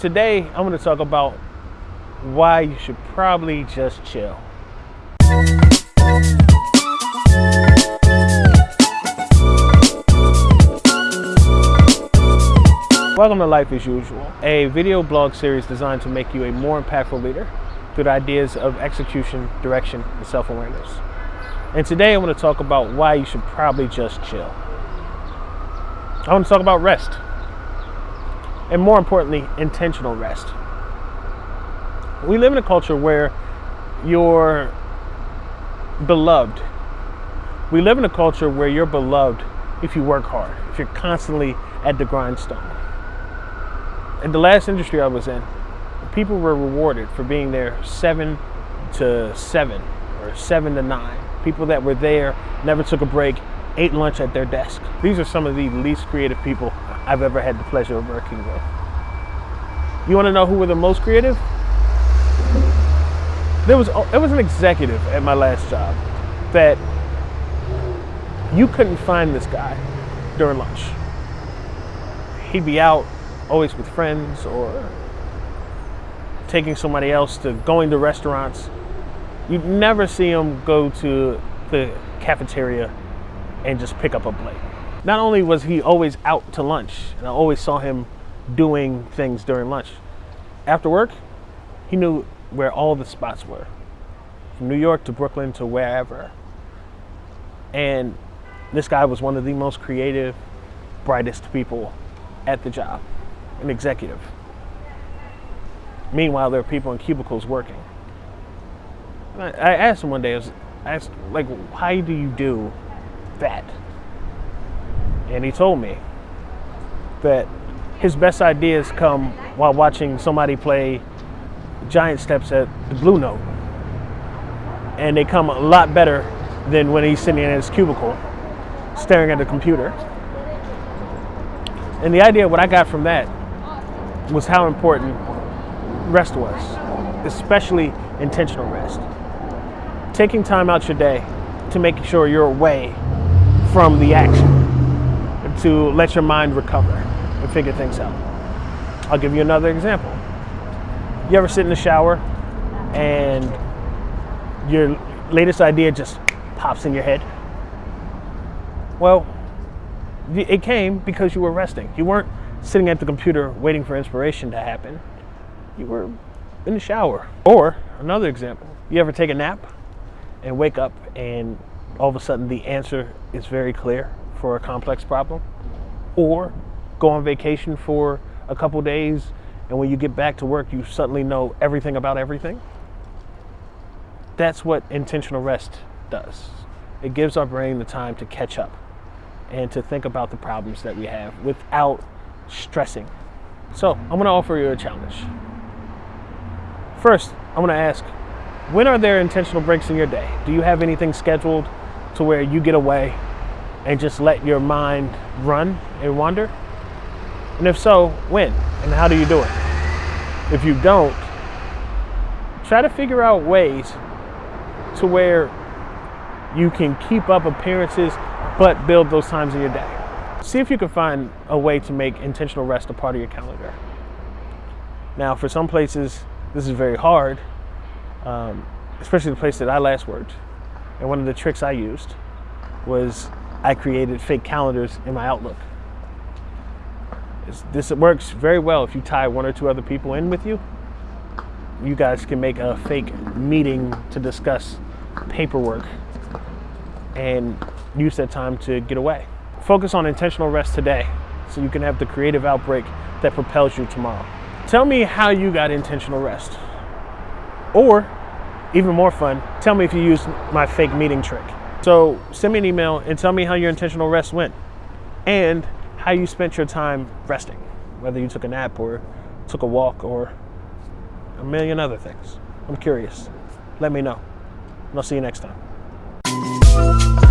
Today, I'm going to talk about why you should probably just chill. Welcome to Life as Usual, a video blog series designed to make you a more impactful leader through the ideas of execution, direction, and self-awareness. And today I want to talk about why you should probably just chill. I want to talk about rest. And more importantly, intentional rest. We live in a culture where you're beloved. We live in a culture where you're beloved if you work hard, if you're constantly at the grindstone. In the last industry I was in, people were rewarded for being there seven to seven or seven to nine. People that were there, never took a break, ate lunch at their desk. These are some of the least creative people I've ever had the pleasure of working with. You want to know who were the most creative? There was there was an executive at my last job that you couldn't find this guy during lunch. He'd be out always with friends or taking somebody else to going to restaurants. You'd never see him go to the cafeteria and just pick up a plate. Not only was he always out to lunch, and I always saw him doing things during lunch. After work, he knew where all the spots were, from New York to Brooklyn to wherever. And this guy was one of the most creative, brightest people at the job, an executive. Meanwhile, there are people in cubicles working. I, asked him one day, I, was, I asked, like, why do you do that? And he told me that his best ideas come while watching somebody play giant steps at the Blue Note. And they come a lot better than when he's sitting in his cubicle staring at the computer. And the idea, what I got from that, was how important rest was, especially intentional rest. Taking time out your day to make sure you're away from the action, to let your mind recover and figure things out. I'll give you another example. You ever sit in the shower and your latest idea just pops in your head? Well, it came because you were resting. You weren't sitting at the computer waiting for inspiration to happen. You were in the shower. Or another example, you ever take a nap and wake up and all of a sudden the answer is very clear for a complex problem? Or go on vacation for a couple days and when you get back to work you suddenly know everything about everything? That's what intentional rest does. It gives our brain the time to catch up and to think about the problems that we have without stressing. So I'm gonna offer you a challenge. First, I'm gonna ask, when are there intentional breaks in your day? Do you have anything scheduled to where you get away and just let your mind run and wander? And if so, when? And how do you do it? If you don't, try to figure out ways to where you can keep up appearances but build those times in your day. See if you can find a way to make intentional rest a part of your calendar. Now, for some places, this is very hard, um, especially the place that I last worked. And one of the tricks I used was I created fake calendars in my Outlook. This works very well if you tie one or two other people in with you. You guys can make a fake meeting to discuss paperwork and use that time to get away. Focus on intentional rest today so you can have the creative outbreak that propels you tomorrow. Tell me how you got intentional rest. Or, even more fun, tell me if you used my fake meeting trick. So send me an email and tell me how your intentional rest went and how you spent your time resting, whether you took a nap or took a walk or a million other things. I'm curious. Let me know. And I'll see you next time.